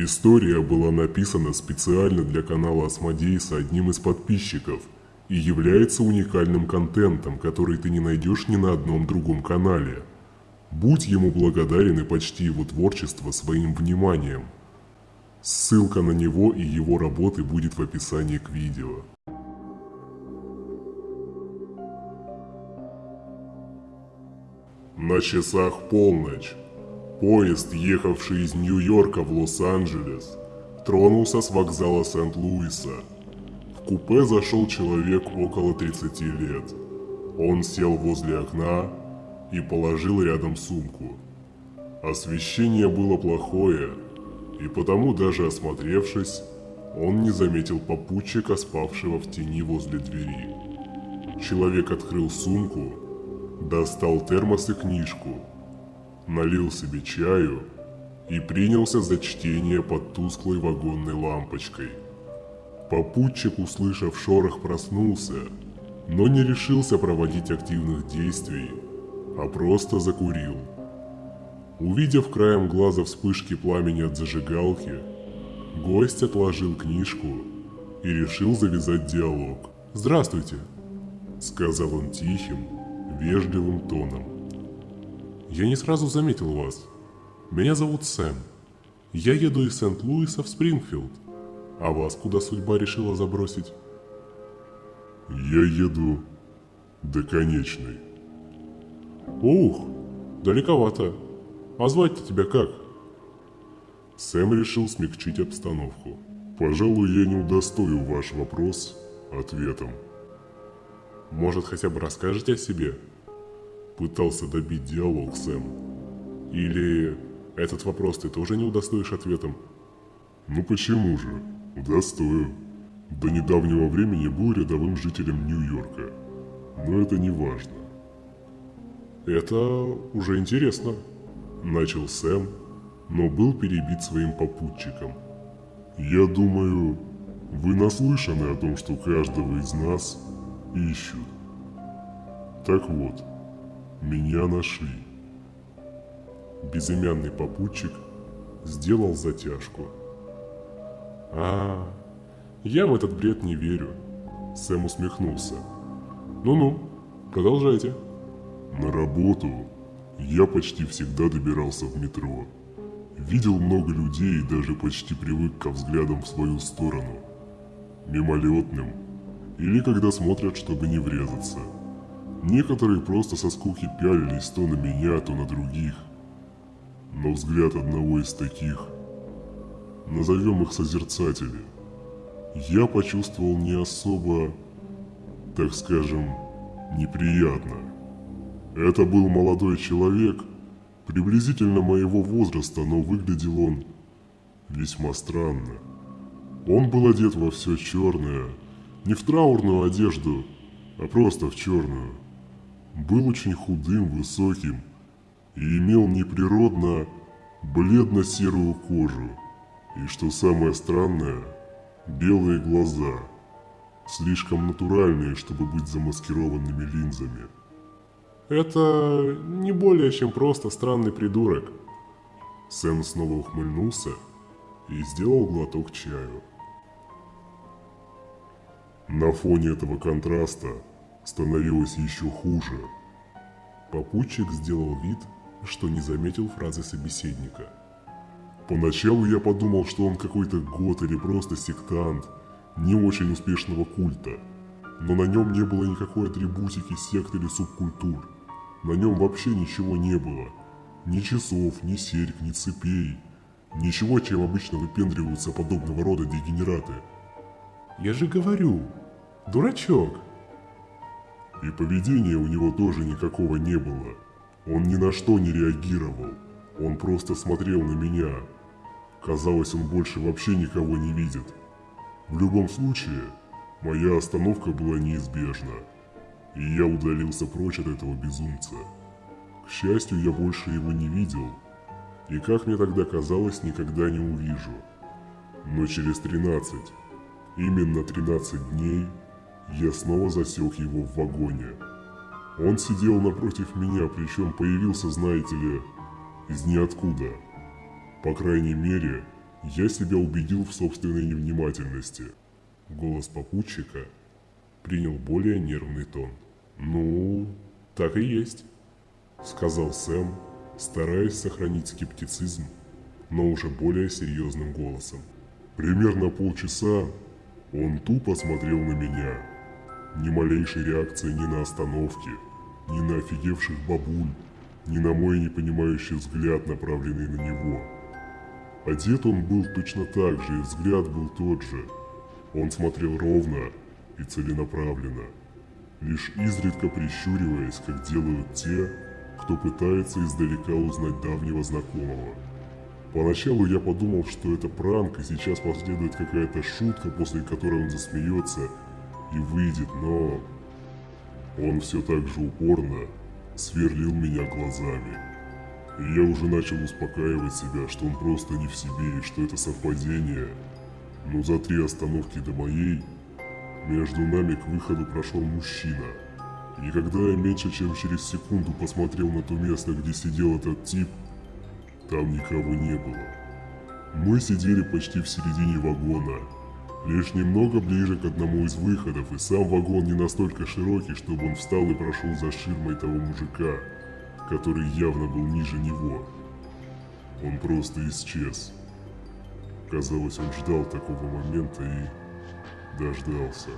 История была написана специально для канала Осмодейса одним из подписчиков и является уникальным контентом, который ты не найдешь ни на одном другом канале. Будь ему благодарен и почти его творчество своим вниманием. Ссылка на него и его работы будет в описании к видео. На часах полночь. Поезд, ехавший из Нью-Йорка в Лос-Анджелес, тронулся с вокзала Сент-Луиса. В купе зашел человек около 30 лет. Он сел возле окна и положил рядом сумку. Освещение было плохое, и потому даже осмотревшись, он не заметил попутчика, спавшего в тени возле двери. Человек открыл сумку достал термос и книжку, налил себе чаю и принялся за чтение под тусклой вагонной лампочкой. Попутчик, услышав шорох, проснулся, но не решился проводить активных действий, а просто закурил. Увидев краем глаза вспышки пламени от зажигалки, гость отложил книжку и решил завязать диалог. «Здравствуйте», — сказал он тихим, вежливым тоном. «Я не сразу заметил вас. Меня зовут Сэм. Я еду из Сент-Луиса в Спрингфилд. А вас куда судьба решила забросить?» «Я еду до конечной». «Ух, далековато. А звать-то тебя как?» Сэм решил смягчить обстановку. «Пожалуй, я не удостою ваш вопрос ответом». Может, хотя бы расскажете о себе?» Пытался добить диалог Сэм. «Или этот вопрос ты тоже не удостоишь ответом?» «Ну почему же? Удостою. До недавнего времени был рядовым жителем Нью-Йорка. Но это не важно». «Это уже интересно», – начал Сэм, но был перебит своим попутчиком. «Я думаю, вы наслышаны о том, что каждого из нас ищут. Так вот, меня нашли. Безымянный попутчик сделал затяжку. А, я в этот бред не верю. Сэм усмехнулся. Ну-ну, продолжайте. На работу я почти всегда добирался в метро. Видел много людей и даже почти привык ко взглядам в свою сторону. Мимолетным, или когда смотрят, чтобы не врезаться. Некоторые просто со скуки пялились то на меня, то на других. Но взгляд одного из таких, назовем их созерцатели, я почувствовал не особо, так скажем, неприятно. Это был молодой человек, приблизительно моего возраста, но выглядел он весьма странно. Он был одет во все черное, не в траурную одежду, а просто в черную. Был очень худым, высоким и имел неприродно бледно-серую кожу. И что самое странное, белые глаза, слишком натуральные, чтобы быть замаскированными линзами. Это не более чем просто странный придурок. Сэм снова ухмыльнулся и сделал глоток чаю. На фоне этого контраста становилось еще хуже. Попутчик сделал вид, что не заметил фразы собеседника. Поначалу я подумал, что он какой-то год или просто сектант не очень успешного культа. Но на нем не было никакой атрибутики сект или субкультур. На нем вообще ничего не было. Ни часов, ни серьг, ни цепей. Ничего, чем обычно выпендриваются подобного рода дегенераты. Я же говорю, дурачок. И поведения у него тоже никакого не было. Он ни на что не реагировал. Он просто смотрел на меня. Казалось, он больше вообще никого не видит. В любом случае, моя остановка была неизбежна. И я удалился прочь от этого безумца. К счастью, я больше его не видел. И как мне тогда казалось, никогда не увижу. Но через 13, Именно 13 дней я снова засек его в вагоне. Он сидел напротив меня, причем появился, знаете ли, из ниоткуда. По крайней мере, Я себя убедил в собственной невнимательности. Голос попутчика принял более нервный тон. «Ну, так и есть», — сказал Сэм, стараясь сохранить скептицизм, но уже более серьезным голосом. Примерно полчаса он тупо смотрел на меня. Ни малейшей реакции ни на остановки, ни на офигевших бабуль, ни на мой непонимающий взгляд, направленный на него. Одет он был точно так же, и взгляд был тот же. Он смотрел ровно и целенаправленно, лишь изредка прищуриваясь, как делают те, кто пытается издалека узнать давнего знакомого. Поначалу я подумал, что это пранк, и сейчас последует какая-то шутка, после которой он засмеется и выйдет, но... Он все так же упорно сверлил меня глазами. И я уже начал успокаивать себя, что он просто не в себе и что это совпадение. Но за три остановки до моей, между нами к выходу прошел мужчина. И когда я меньше чем через секунду посмотрел на то место, где сидел этот тип, там никого не было. Мы сидели почти в середине вагона, лишь немного ближе к одному из выходов, и сам вагон не настолько широкий, чтобы он встал и прошел за ширмой того мужика, который явно был ниже него. Он просто исчез. Казалось, он ждал такого момента и дождался.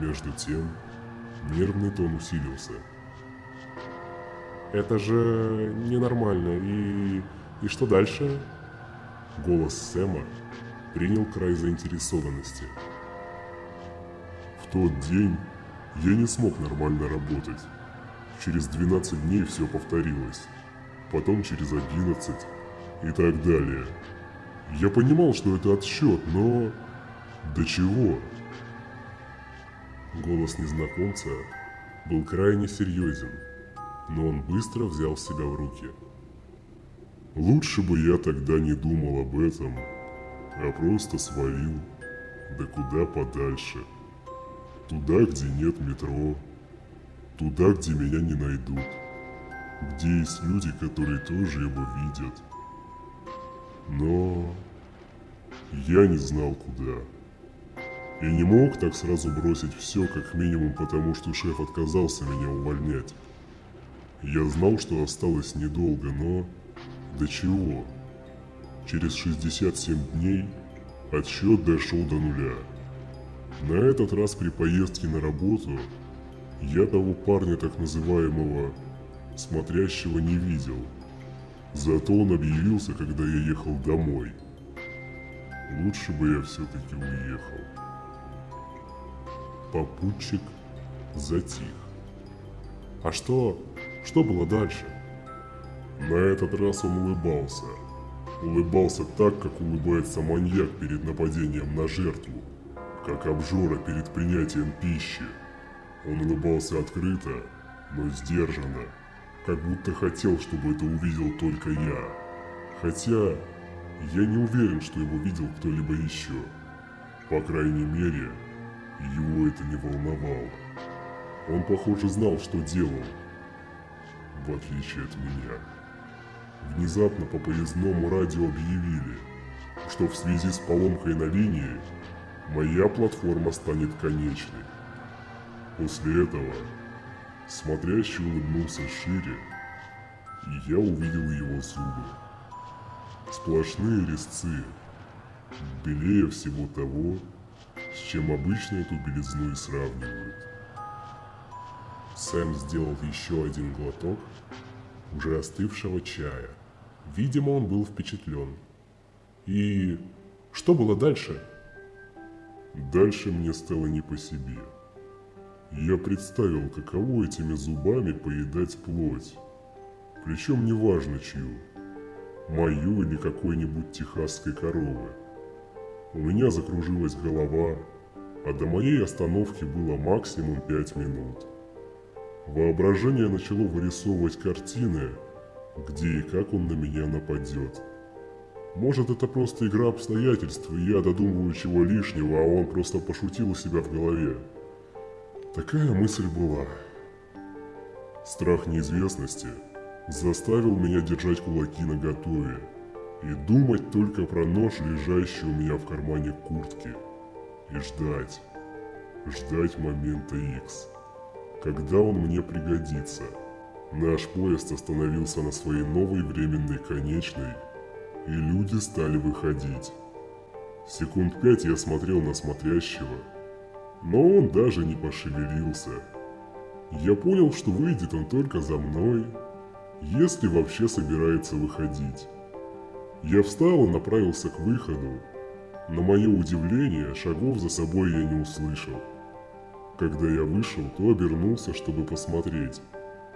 Между тем, нервный тон усилился. Это же ненормально. И... и что дальше? Голос Сэма принял край заинтересованности. В тот день я не смог нормально работать. Через 12 дней все повторилось. Потом через 11 и так далее. Я понимал, что это отсчет, но... До чего? Голос незнакомца был крайне серьезен но он быстро взял себя в руки. Лучше бы я тогда не думал об этом, а просто свалил, да куда подальше. Туда, где нет метро, туда, где меня не найдут, где есть люди, которые тоже его видят. Но я не знал куда. И не мог так сразу бросить все, как минимум потому, что шеф отказался меня увольнять. Я знал, что осталось недолго, но... До чего? Через 67 дней отсчет дошел до нуля. На этот раз при поездке на работу я того парня так называемого смотрящего не видел. Зато он объявился, когда я ехал домой. Лучше бы я все-таки уехал. Попутчик затих. А что, что было дальше? На этот раз он улыбался. Улыбался так, как улыбается маньяк перед нападением на жертву, как обжора перед принятием пищи. Он улыбался открыто, но сдержанно, как будто хотел, чтобы это увидел только я. Хотя, я не уверен, что его видел кто-либо еще. По крайней мере, его это не волновало. Он, похоже, знал, что делал, в отличие от меня. Внезапно по поездному радио объявили, что в связи с поломкой на линии моя платформа станет конечной. После этого смотрящий улыбнулся шире, и я увидел его зубы. Сплошные резцы, белее всего того, с чем обычно эту белизну и сравнивают. Сэм сделал еще один глоток уже остывшего чая. Видимо, он был впечатлен. И что было дальше? Дальше мне стало не по себе. Я представил, каково этими зубами поедать плоть. Причем неважно чью. Мою или какой-нибудь техасской коровы. У меня закружилась голова, а до моей остановки было максимум пять минут. Воображение начало вырисовывать картины, где и как он на меня нападет. Может это просто игра обстоятельств, и я додумываю чего лишнего, а он просто пошутил у себя в голове. Такая мысль была. Страх неизвестности заставил меня держать кулаки наготове. и думать только про нож, лежащий у меня в кармане куртки, и ждать, ждать момента X, когда он мне пригодится. Наш поезд остановился на своей новой временной конечной, и люди стали выходить. Секунд пять я смотрел на смотрящего, но он даже не пошевелился. Я понял, что выйдет он только за мной, если вообще собирается выходить. Я встал и направился к выходу. На мое удивление, шагов за собой я не услышал. Когда я вышел, то обернулся, чтобы посмотреть,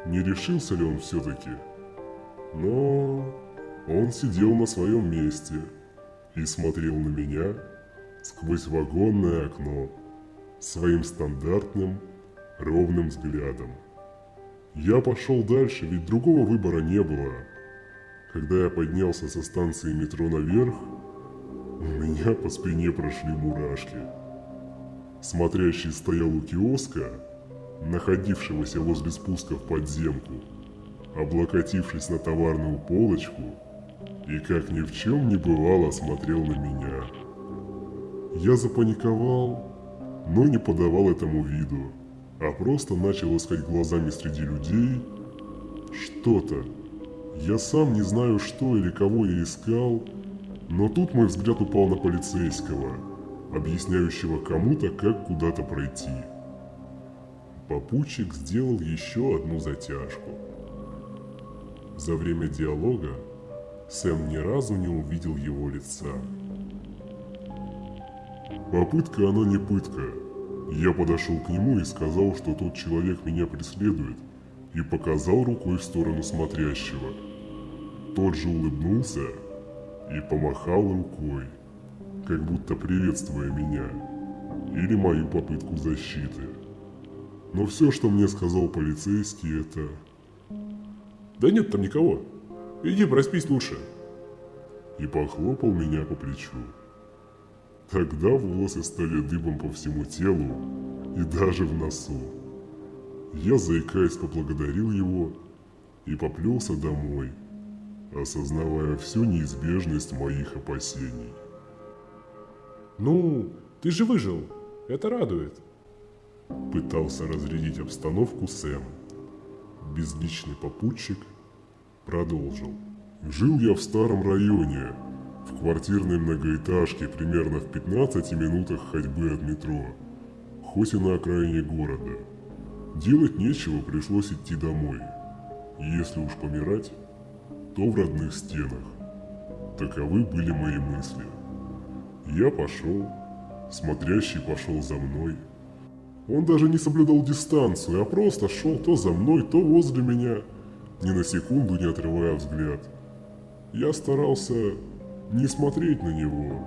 не решился ли он все-таки. Но он сидел на своем месте и смотрел на меня сквозь вагонное окно своим стандартным ровным взглядом. Я пошел дальше, ведь другого выбора не было. Когда я поднялся со станции метро наверх, у меня по спине прошли мурашки. Смотрящий стоял у киоска, находившегося возле спуска в подземку, облокотившись на товарную полочку и как ни в чем не бывало смотрел на меня. Я запаниковал, но не подавал этому виду, а просто начал искать глазами среди людей что-то. Я сам не знаю что или кого я искал, но тут мой взгляд упал на полицейского, объясняющего кому-то, как куда-то пройти. Попутчик сделал еще одну затяжку. За время диалога Сэм ни разу не увидел его лица. Попытка она не пытка. Я подошел к нему и сказал, что тот человек меня преследует, и показал рукой в сторону смотрящего. Тот же улыбнулся и помахал рукой, как будто приветствуя меня или мою попытку защиты. Но все, что мне сказал полицейский, это... Да нет там никого. Иди проспись лучше. И похлопал меня по плечу. Тогда волосы стали дыбом по всему телу и даже в носу. Я, заикаясь, поблагодарил его и поплелся домой, осознавая всю неизбежность моих опасений. Ну, ты же выжил. Это радует. Пытался разрядить обстановку Сэм. Безличный попутчик продолжил. Жил я в старом районе, в квартирной многоэтажке примерно в 15 минутах ходьбы от метро, хоть и на окраине города. Делать нечего, пришлось идти домой. Если уж помирать, то в родных стенах. Таковы были мои мысли. Я пошел, смотрящий пошел за мной. Он даже не соблюдал дистанцию, а просто шел то за мной, то возле меня, ни на секунду не отрывая взгляд. Я старался не смотреть на него.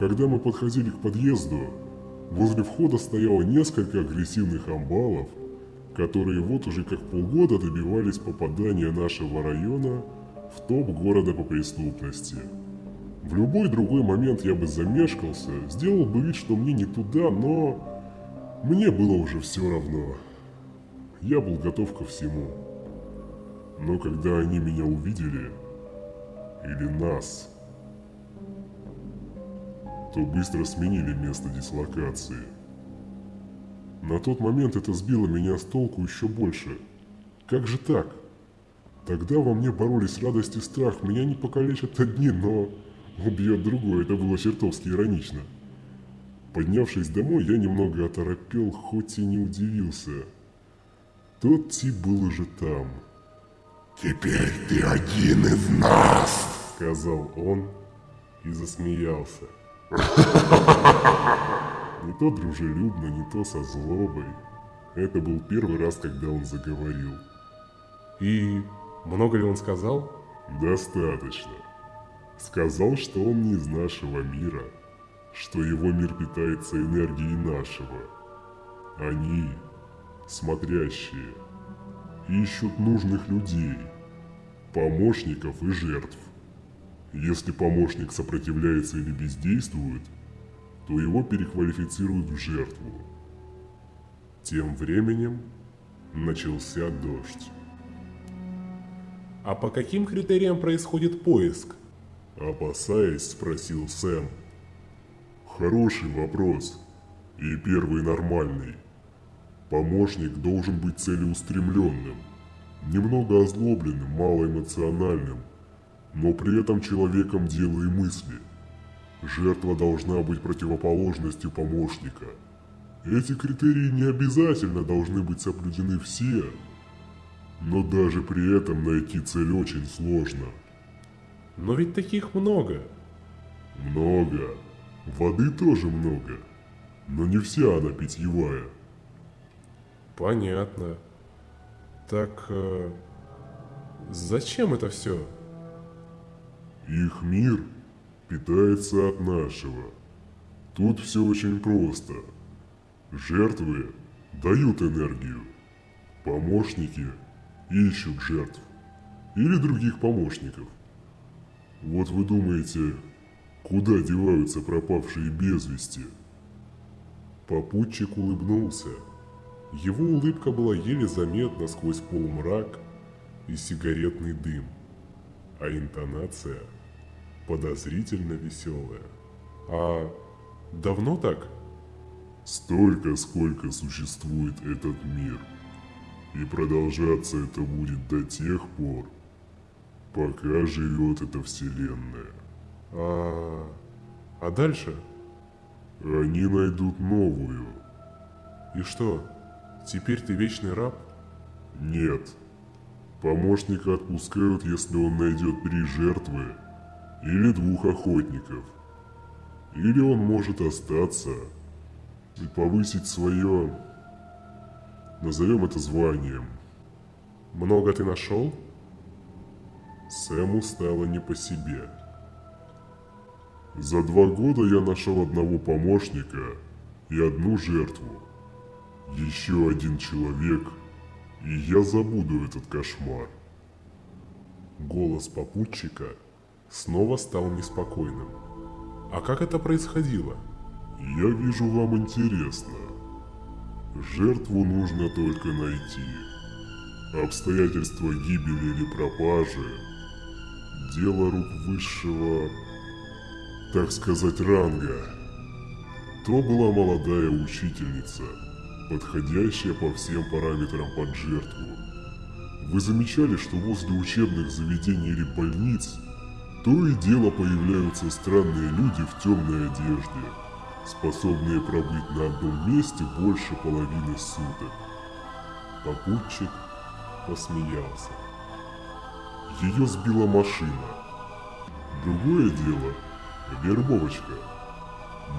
Когда мы подходили к подъезду, возле входа стояло несколько агрессивных амбалов, которые вот уже как полгода добивались попадания нашего района в топ города по преступности. В любой другой момент я бы замешкался, сделал бы вид, что мне не туда, но мне было уже все равно. Я был готов ко всему. Но когда они меня увидели, или нас, то быстро сменили место дислокации. На тот момент это сбило меня с толку еще больше. Как же так? Тогда во мне боролись радость и страх. Меня не покалечат одни, но убьет другой. Это было чертовски иронично. Поднявшись домой, я немного оторопел, хоть и не удивился. Тот тип был уже там. «Теперь ты один из нас!» Сказал он и засмеялся. Не то дружелюбно, не то со злобой. Это был первый раз, когда он заговорил. И много ли он сказал? Достаточно. Сказал, что он не из нашего мира, что его мир питается энергией нашего. Они, смотрящие, ищут нужных людей, помощников и жертв. Если помощник сопротивляется или бездействует, то его переквалифицируют в жертву. Тем временем начался дождь. А по каким критериям происходит поиск? Опасаясь, спросил Сэм. Хороший вопрос. И первый нормальный. Помощник должен быть целеустремленным, немного озлобленным, малоэмоциональным, но при этом человеком дела и мысли. Жертва должна быть противоположностью помощника. Эти критерии не обязательно должны быть соблюдены все, но даже при этом найти цель очень сложно. Но ведь таких много. Много. Воды тоже много. Но не вся она питьевая. Понятно. Так э, зачем это все? Их мир питается от нашего. Тут все очень просто. Жертвы дают энергию. Помощники ищут жертв. Или других помощников. Вот вы думаете, куда деваются пропавшие без вести? Попутчик улыбнулся. Его улыбка была еле заметна сквозь полумрак и сигаретный дым, а интонация подозрительно веселая. А давно так? Столько, сколько существует этот мир. И продолжаться это будет до тех пор, пока живет эта вселенная. А, а дальше? Они найдут новую. И что, теперь ты вечный раб? Нет. Помощника отпускают, если он найдет три жертвы или двух охотников. Или он может остаться и повысить свое, назовем это званием. Много ты нашел? Сэму стало не по себе. За два года я нашел одного помощника и одну жертву. Еще один человек, и я забуду этот кошмар. Голос попутчика снова стал неспокойным. А как это происходило? Я вижу, вам интересно. Жертву нужно только найти. Обстоятельства гибели или пропажи – дело рук высшего, так сказать, ранга. То была молодая учительница, подходящая по всем параметрам под жертву. Вы замечали, что возле учебных заведений или больниц то и дело появляются странные люди в темной одежде, способные пробыть на одном месте больше половины суток. Попутчик посмеялся. Ее сбила машина. Другое дело – вербовочка.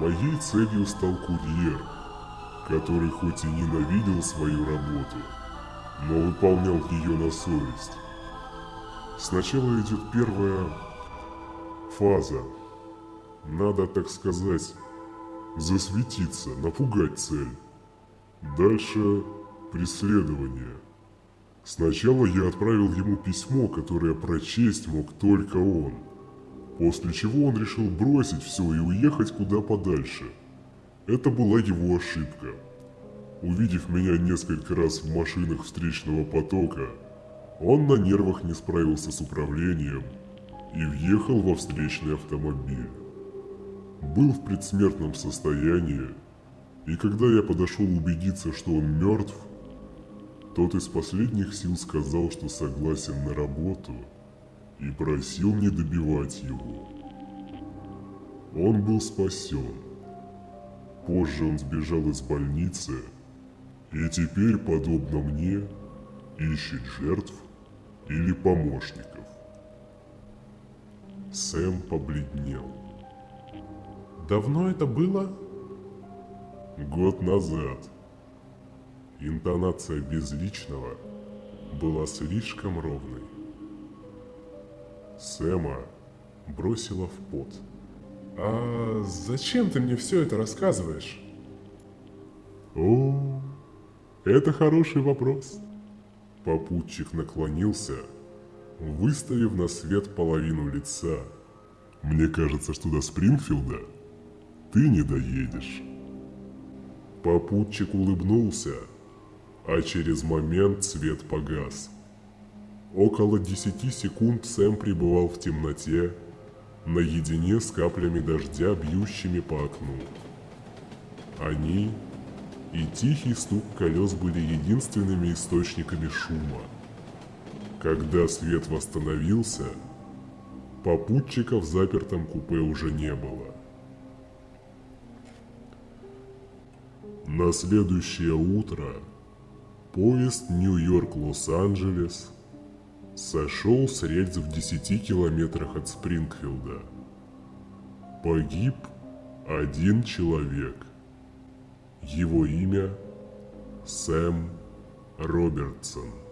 Моей целью стал курьер, который хоть и ненавидел свою работу, но выполнял ее на совесть. Сначала идет первая фаза. Надо, так сказать, засветиться, напугать цель. Дальше преследование. Сначала я отправил ему письмо, которое прочесть мог только он. После чего он решил бросить все и уехать куда подальше. Это была его ошибка. Увидев меня несколько раз в машинах встречного потока, он на нервах не справился с управлением и въехал во встречный автомобиль. Был в предсмертном состоянии, и когда я подошел убедиться, что он мертв, тот из последних сил сказал, что согласен на работу и просил не добивать его. Он был спасен. Позже он сбежал из больницы и теперь, подобно мне, ищет жертв или помощников. Сэм побледнел. Давно это было? Год назад. Интонация безличного была слишком ровной. Сэма бросила в пот. А зачем ты мне все это рассказываешь? О, это хороший вопрос. Попутчик наклонился, выставив на свет половину лица. Мне кажется, что до Спрингфилда ты не доедешь. Попутчик улыбнулся, а через момент свет погас. Около десяти секунд Сэм пребывал в темноте, наедине с каплями дождя, бьющими по окну. Они и тихий стук колес были единственными источниками шума. Когда свет восстановился, попутчиков в запертом купе уже не было. На следующее утро поезд Нью-Йорк-Лос-Анджелес сошел с рельс в 10 километрах от Спрингфилда. Погиб один человек. Его имя Сэм Робертсон.